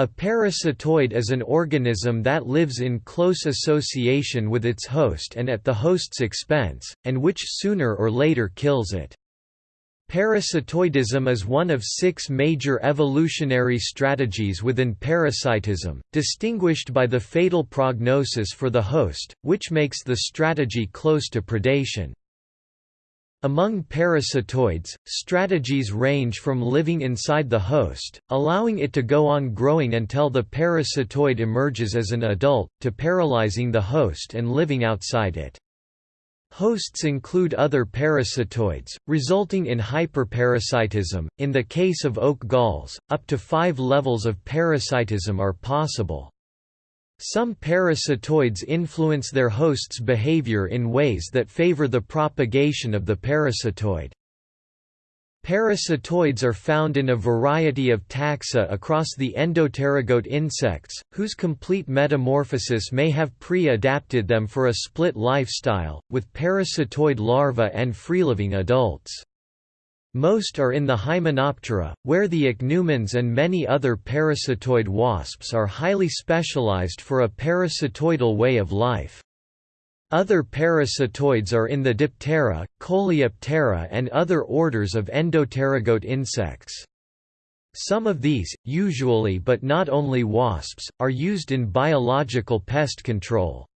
A parasitoid is an organism that lives in close association with its host and at the host's expense, and which sooner or later kills it. Parasitoidism is one of six major evolutionary strategies within parasitism, distinguished by the fatal prognosis for the host, which makes the strategy close to predation. Among parasitoids, strategies range from living inside the host, allowing it to go on growing until the parasitoid emerges as an adult, to paralyzing the host and living outside it. Hosts include other parasitoids, resulting in hyperparasitism. In the case of oak galls, up to five levels of parasitism are possible. Some parasitoids influence their host's behavior in ways that favor the propagation of the parasitoid. Parasitoids are found in a variety of taxa across the endopterygote insects, whose complete metamorphosis may have pre-adapted them for a split lifestyle, with parasitoid larvae and free-living adults. Most are in the Hymenoptera, where the ichneumons and many other parasitoid wasps are highly specialized for a parasitoidal way of life. Other parasitoids are in the Diptera, Coleoptera and other orders of endopterygote insects. Some of these, usually but not only wasps, are used in biological pest control.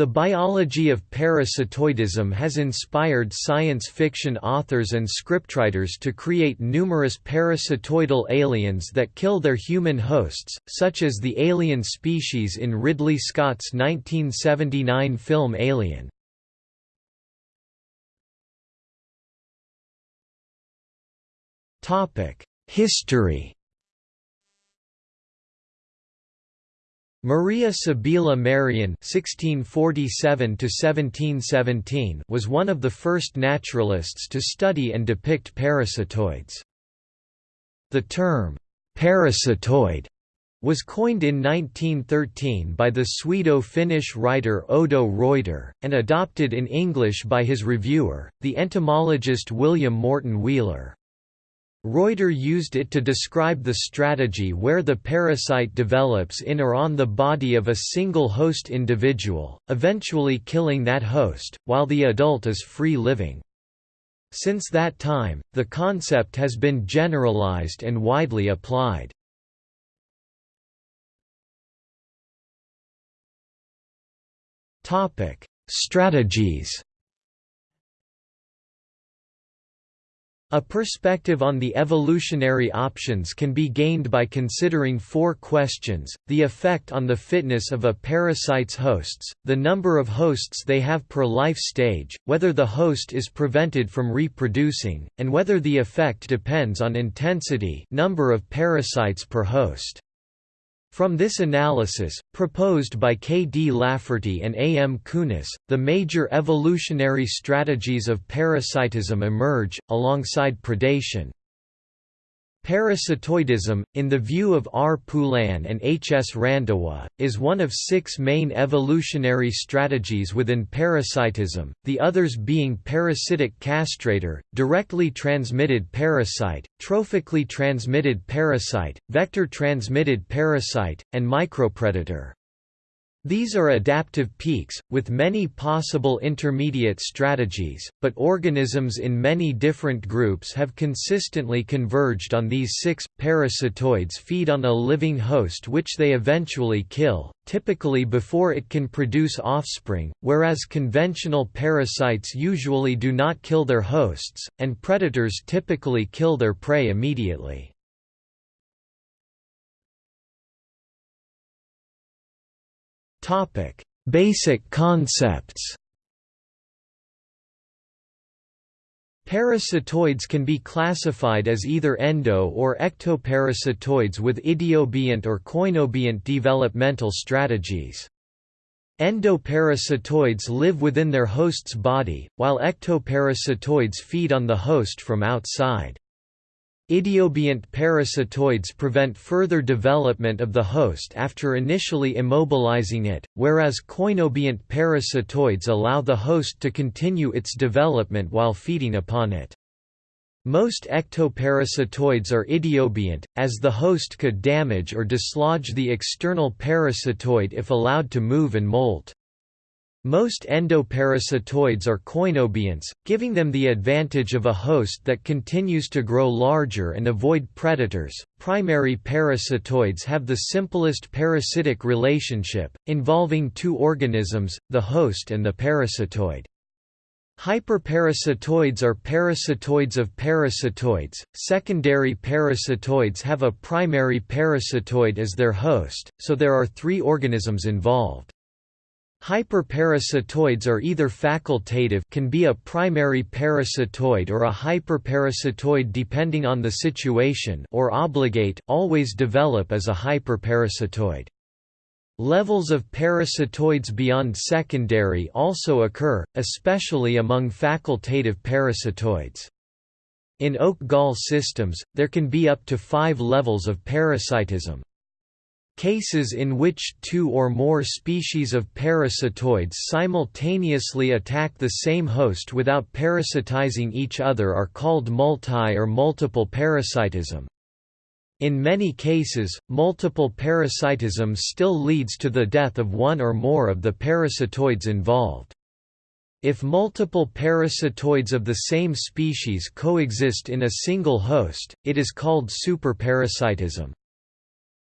The biology of parasitoidism has inspired science fiction authors and scriptwriters to create numerous parasitoidal aliens that kill their human hosts, such as the alien species in Ridley Scott's 1979 film Alien. History Maria Sibylla Merian (1647–1717) was one of the first naturalists to study and depict parasitoids. The term parasitoid was coined in 1913 by the Swedo-Finnish writer Odo Reuter, and adopted in English by his reviewer, the entomologist William Morton Wheeler. Reuter used it to describe the strategy where the parasite develops in or on the body of a single host individual, eventually killing that host, while the adult is free-living. Since that time, the concept has been generalized and widely applied. Strategies A perspective on the evolutionary options can be gained by considering four questions, the effect on the fitness of a parasite's hosts, the number of hosts they have per life stage, whether the host is prevented from reproducing, and whether the effect depends on intensity number of parasites per host. From this analysis, proposed by K. D. Lafferty and A. M. Kuris, the major evolutionary strategies of parasitism emerge, alongside predation. Parasitoidism, in the view of R. Poulin and H. S. Randhawa, is one of six main evolutionary strategies within parasitism, the others being parasitic castrator, directly transmitted parasite, trophically transmitted parasite, vector-transmitted parasite, and micropredator. These are adaptive peaks, with many possible intermediate strategies, but organisms in many different groups have consistently converged on these six. Parasitoids feed on a living host which they eventually kill, typically before it can produce offspring, whereas conventional parasites usually do not kill their hosts, and predators typically kill their prey immediately. Topic: Basic concepts. Parasitoids can be classified as either endo- or ectoparasitoids with idiobient or koinobient developmental strategies. Endoparasitoids live within their host's body, while ectoparasitoids feed on the host from outside. Idiobient parasitoids prevent further development of the host after initially immobilizing it, whereas koinobient parasitoids allow the host to continue its development while feeding upon it. Most ectoparasitoids are idiobient, as the host could damage or dislodge the external parasitoid if allowed to move and molt. Most endoparasitoids are koinobionts, giving them the advantage of a host that continues to grow larger and avoid predators. Primary parasitoids have the simplest parasitic relationship, involving two organisms, the host and the parasitoid. Hyperparasitoids are parasitoids of parasitoids. Secondary parasitoids have a primary parasitoid as their host, so there are three organisms involved. Hyperparasitoids are either facultative can be a primary parasitoid or a hyperparasitoid depending on the situation or obligate always develop as a hyperparasitoid. Levels of parasitoids beyond secondary also occur, especially among facultative parasitoids. In oak gall systems, there can be up to five levels of parasitism. Cases in which two or more species of parasitoids simultaneously attack the same host without parasitizing each other are called multi- or multiple parasitism. In many cases, multiple parasitism still leads to the death of one or more of the parasitoids involved. If multiple parasitoids of the same species coexist in a single host, it is called superparasitism.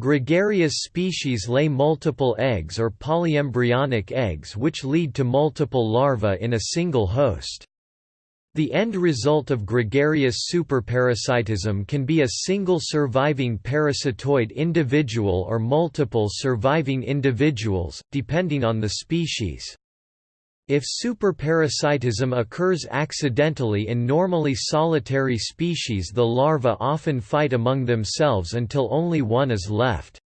Gregarious species lay multiple eggs or polyembryonic eggs which lead to multiple larvae in a single host. The end result of gregarious superparasitism can be a single surviving parasitoid individual or multiple surviving individuals, depending on the species. If superparasitism occurs accidentally in normally solitary species the larvae often fight among themselves until only one is left.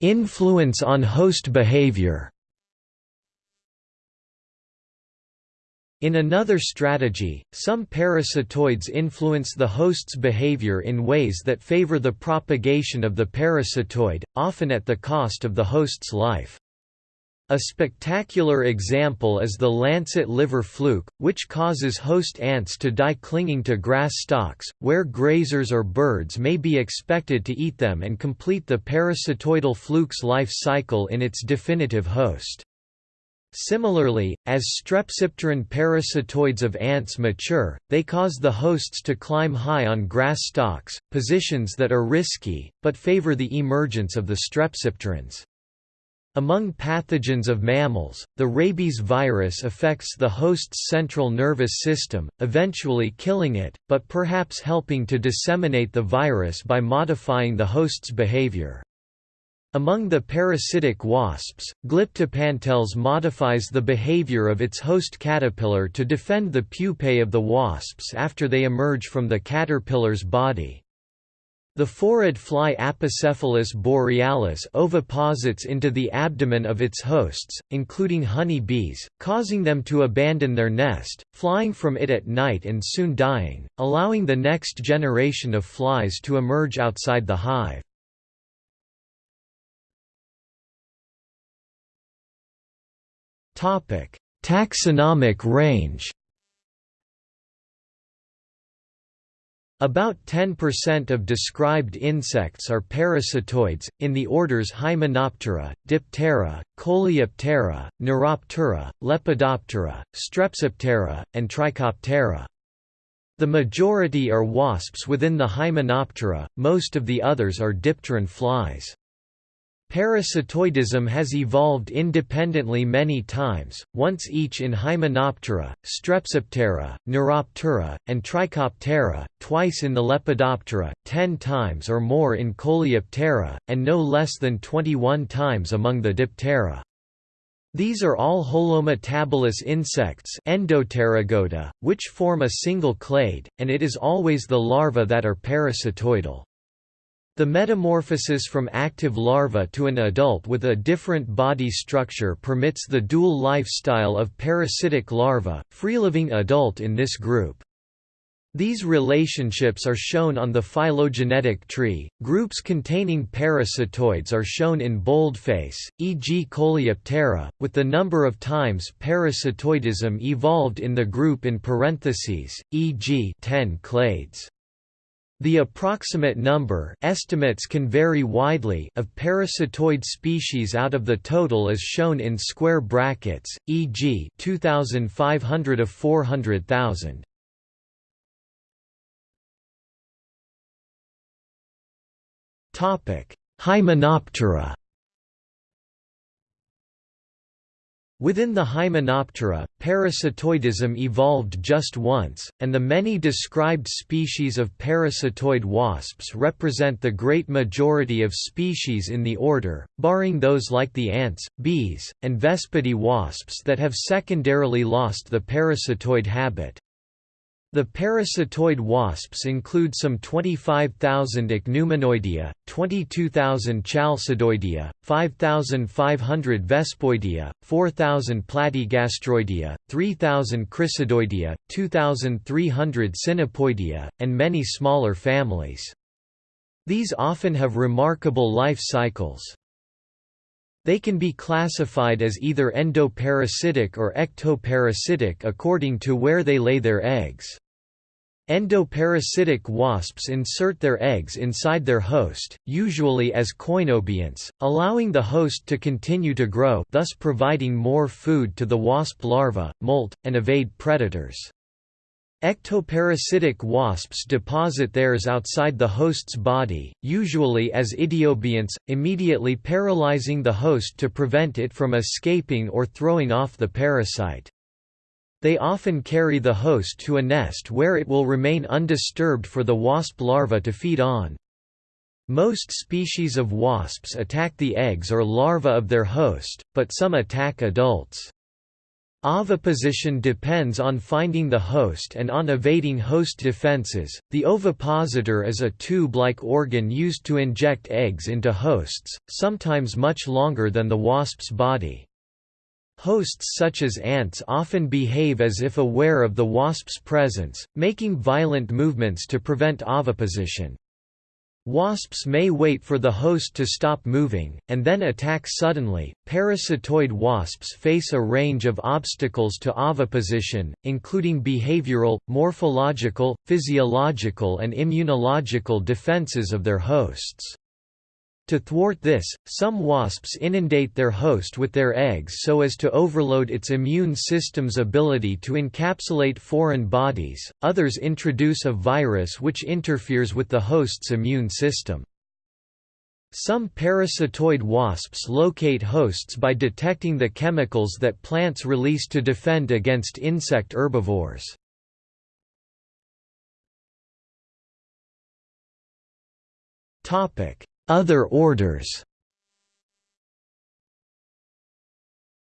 Influence on host behavior In another strategy, some parasitoids influence the host's behavior in ways that favor the propagation of the parasitoid, often at the cost of the host's life. A spectacular example is the lancet liver fluke, which causes host ants to die clinging to grass stalks, where grazers or birds may be expected to eat them and complete the parasitoidal fluke's life cycle in its definitive host. Similarly, as strepsipteran parasitoids of ants mature, they cause the hosts to climb high on grass stalks, positions that are risky, but favor the emergence of the strepsipterans. Among pathogens of mammals, the rabies virus affects the host's central nervous system, eventually killing it, but perhaps helping to disseminate the virus by modifying the host's behavior. Among the parasitic wasps, Glyptapanteles modifies the behavior of its host caterpillar to defend the pupae of the wasps after they emerge from the caterpillar's body. The phorid fly Apocephalus borealis oviposits into the abdomen of its hosts, including honey bees, causing them to abandon their nest, flying from it at night and soon dying, allowing the next generation of flies to emerge outside the hive. Topic: Taxonomic range. About 10% of described insects are parasitoids, in the orders Hymenoptera, Diptera, Coleoptera, Neuroptera, Lepidoptera, Strepsiptera, and Trichoptera. The majority are wasps within the Hymenoptera, most of the others are dipteran flies. Parasitoidism has evolved independently many times, once each in Hymenoptera, Strepsiptera, Neuroptera, and Trichoptera, twice in the Lepidoptera, ten times or more in Coleoptera, and no less than 21 times among the Diptera. These are all holometabolous insects which form a single clade, and it is always the larvae that are parasitoidal. The metamorphosis from active larva to an adult with a different body structure permits the dual lifestyle of parasitic larva, free-living adult in this group. These relationships are shown on the phylogenetic tree. Groups containing parasitoids are shown in boldface, e.g. Coleoptera, with the number of times parasitoidism evolved in the group in parentheses, e.g. 10 clades. The approximate number estimates can vary widely of parasitoid species out of the total is shown in square brackets, e.g. 2500 of 400,000. Hymenoptera Within the Hymenoptera, parasitoidism evolved just once, and the many described species of parasitoid wasps represent the great majority of species in the order, barring those like the ants, bees, and Vespidae wasps that have secondarily lost the parasitoid habit. The parasitoid wasps include some 25,000 Ichneumonidae, 22,000 Chalcidoidea, 5,500 Vespoidea, 4,000 Platygastroidea, 3,000 Chrysidoidea, 2,300 Cynipoidea, and many smaller families. These often have remarkable life cycles. They can be classified as either endoparasitic or ectoparasitic according to where they lay their eggs. Endoparasitic wasps insert their eggs inside their host, usually as koinobionts, allowing the host to continue to grow thus providing more food to the wasp larva, molt, and evade predators. Ectoparasitic wasps deposit theirs outside the host's body, usually as idiobionts, immediately paralyzing the host to prevent it from escaping or throwing off the parasite. They often carry the host to a nest where it will remain undisturbed for the wasp larva to feed on. Most species of wasps attack the eggs or larvae of their host, but some attack adults. Oviposition depends on finding the host and on evading host defenses. The ovipositor is a tube like organ used to inject eggs into hosts, sometimes much longer than the wasp's body. Hosts such as ants often behave as if aware of the wasp's presence, making violent movements to prevent oviposition. Wasps may wait for the host to stop moving, and then attack suddenly. Parasitoid wasps face a range of obstacles to oviposition, including behavioral, morphological, physiological, and immunological defenses of their hosts. To thwart this, some wasps inundate their host with their eggs so as to overload its immune system's ability to encapsulate foreign bodies, others introduce a virus which interferes with the host's immune system. Some parasitoid wasps locate hosts by detecting the chemicals that plants release to defend against insect herbivores. Topic other orders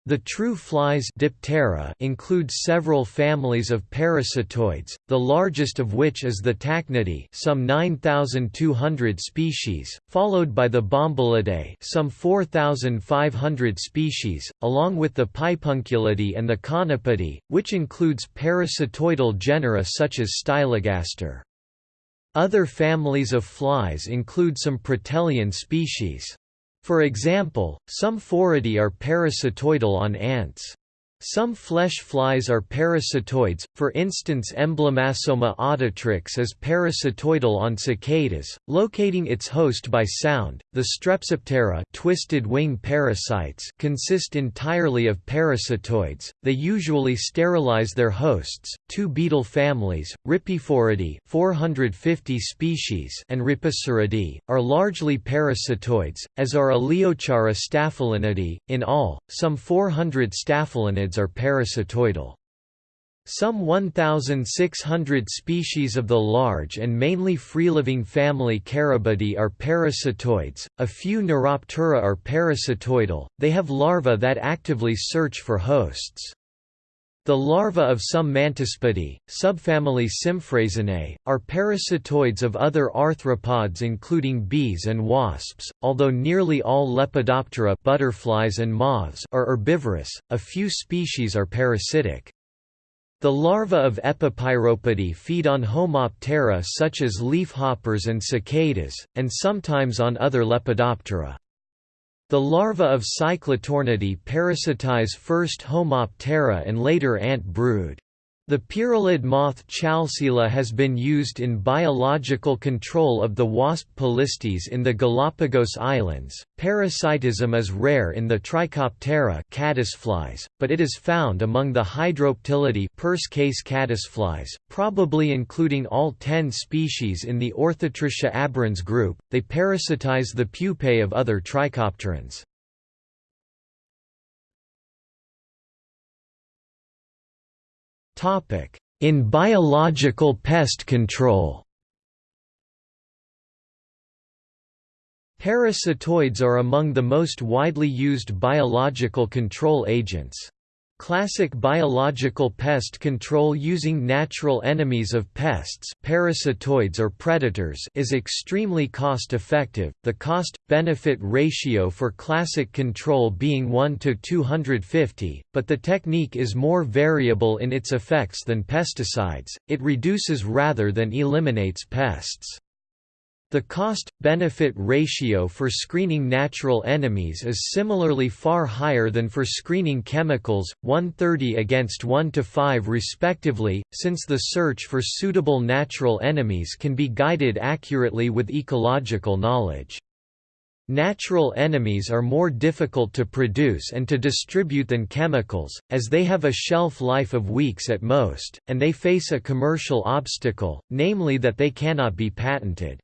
The true flies Diptera include several families of parasitoids, the largest of which is the Tachinidae some 9,200 species, followed by the Bombyliidae some 4,500 species, along with the Pipunculidae and the Conopidae, which includes parasitoidal genera such as Stylogaster. Other families of flies include some Protelian species. For example, some Phoridae are parasitoidal on ants. Some flesh flies are parasitoids, for instance Emblemasoma auditrix is parasitoidal on cicadas, locating its host by sound. The Strepsiptera twisted wing parasites consist entirely of parasitoids, they usually sterilize their hosts. Two beetle families, Rhipiphoridae 450 species and Rhipiceridae, are largely parasitoids, as are Aleochara staphylinidae. In all, some 400 staphylinids are parasitoidal. Some 1,600 species of the large and mainly free-living family Carabidae are parasitoids, a few Neuroptera are parasitoidal, they have larvae that actively search for hosts. The larvae of some Mantispidae, subfamily Symphrasinae, are parasitoids of other arthropods including bees and wasps, although nearly all Lepidoptera butterflies and moths are herbivorous, a few species are parasitic. The larvae of Epipyropidae feed on Homoptera such as leafhoppers and cicadas, and sometimes on other Lepidoptera. The larvae of Cyclotornidae parasitize first Homoptera and later ant brood. The pyralid moth Chalcoela has been used in biological control of the wasp Polistes in the Galapagos Islands. Parasitism is rare in the Trichoptera caddisflies, but it is found among the Hydroptilidae purse case caddisflies, probably including all 10 species in the Orthotrichia aberrans group. They parasitize the pupae of other trichopterans. In biological pest control Parasitoids are among the most widely used biological control agents. Classic biological pest control using natural enemies of pests parasitoids or predators is extremely cost-effective, the cost-benefit ratio for classic control being 1 to 250, but the technique is more variable in its effects than pesticides, it reduces rather than eliminates pests. The cost-benefit ratio for screening natural enemies is similarly far higher than for screening chemicals, 130 against 1 to 5 respectively, since the search for suitable natural enemies can be guided accurately with ecological knowledge. Natural enemies are more difficult to produce and to distribute than chemicals, as they have a shelf life of weeks at most, and they face a commercial obstacle, namely that they cannot be patented.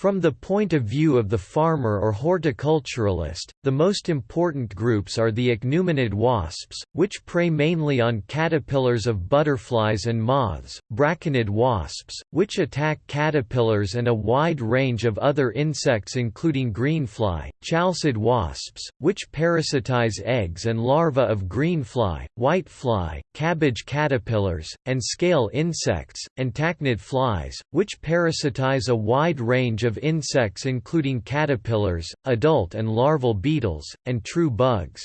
From the point of view of the farmer or horticulturalist, the most important groups are the ichneumonid wasps, which prey mainly on caterpillars of butterflies and moths, braconid wasps, which attack caterpillars and a wide range of other insects including greenfly, chalcid wasps, which parasitize eggs and larvae of greenfly, whitefly, cabbage caterpillars, and scale insects, and tachinid flies, which parasitize a wide range of of insects including caterpillars, adult and larval beetles, and true bugs.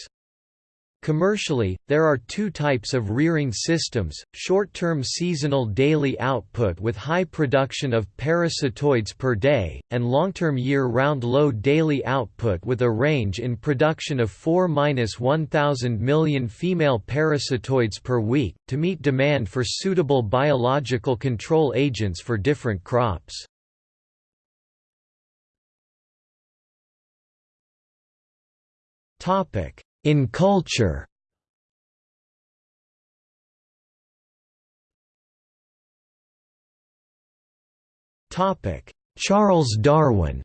Commercially, there are two types of rearing systems, short-term seasonal daily output with high production of parasitoids per day, and long-term year-round low daily output with a range in production of 4–1000 million female parasitoids per week, to meet demand for suitable biological control agents for different crops. In culture. Charles Darwin.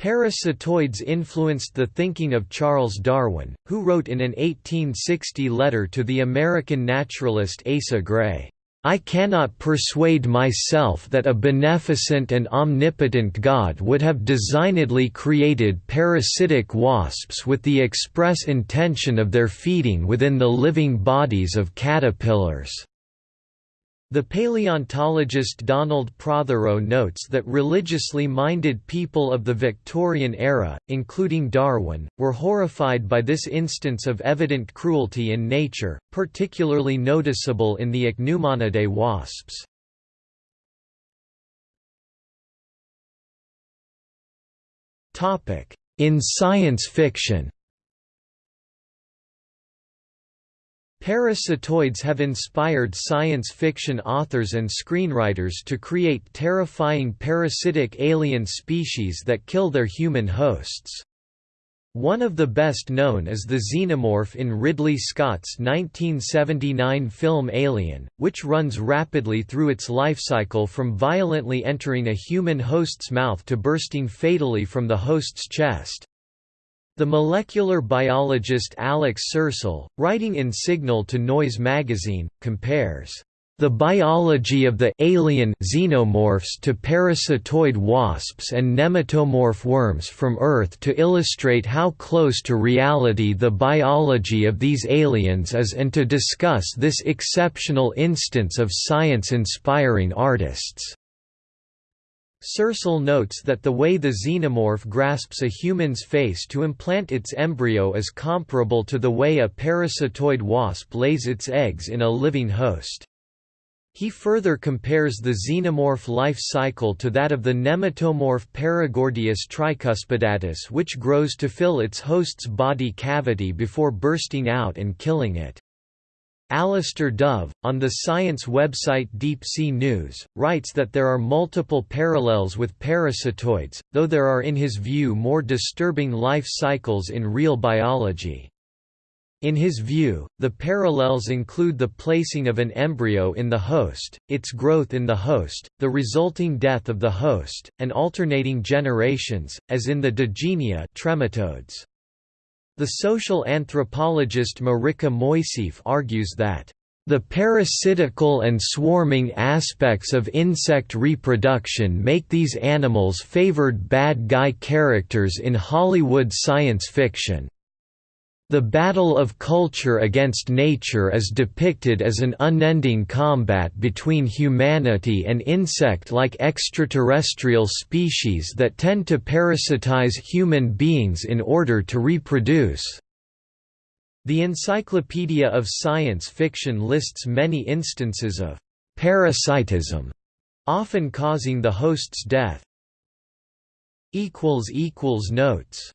Parasitoids influenced the thinking of Charles Darwin, who wrote in an 1860 letter to the American naturalist Asa Gray, I cannot persuade myself that a beneficent and omnipotent God would have designedly created parasitic wasps with the express intention of their feeding within the living bodies of caterpillars. The paleontologist Donald Prothero notes that religiously minded people of the Victorian era, including Darwin, were horrified by this instance of evident cruelty in nature, particularly noticeable in the Ichneumonidae wasps. In science fiction Parasitoids have inspired science fiction authors and screenwriters to create terrifying parasitic alien species that kill their human hosts. One of the best known is the xenomorph in Ridley Scott's 1979 film Alien, which runs rapidly through its life cycle from violently entering a human host's mouth to bursting fatally from the host's chest. The molecular biologist Alex Sercel, writing in Signal to Noise magazine, compares the biology of the alien xenomorphs to parasitoid wasps and nematomorph worms from Earth to illustrate how close to reality the biology of these aliens is and to discuss this exceptional instance of science inspiring artists. Sercel notes that the way the xenomorph grasps a human's face to implant its embryo is comparable to the way a parasitoid wasp lays its eggs in a living host. He further compares the xenomorph life cycle to that of the nematomorph Paragordius tricuspidatus which grows to fill its host's body cavity before bursting out and killing it. Alistair Dove, on the science website Deep Sea News, writes that there are multiple parallels with parasitoids, though there are in his view more disturbing life cycles in real biology. In his view, the parallels include the placing of an embryo in the host, its growth in the host, the resulting death of the host, and alternating generations, as in the Digenea trematodes. The social anthropologist Marika Moisseeff argues that the parasitical and swarming aspects of insect reproduction make these animals favored bad guy characters in Hollywood science fiction. The battle of culture against nature is depicted as an unending combat between humanity and insect-like extraterrestrial species that tend to parasitize human beings in order to reproduce. The Encyclopedia of Science Fiction lists many instances of parasitism, often causing the host's death. Notes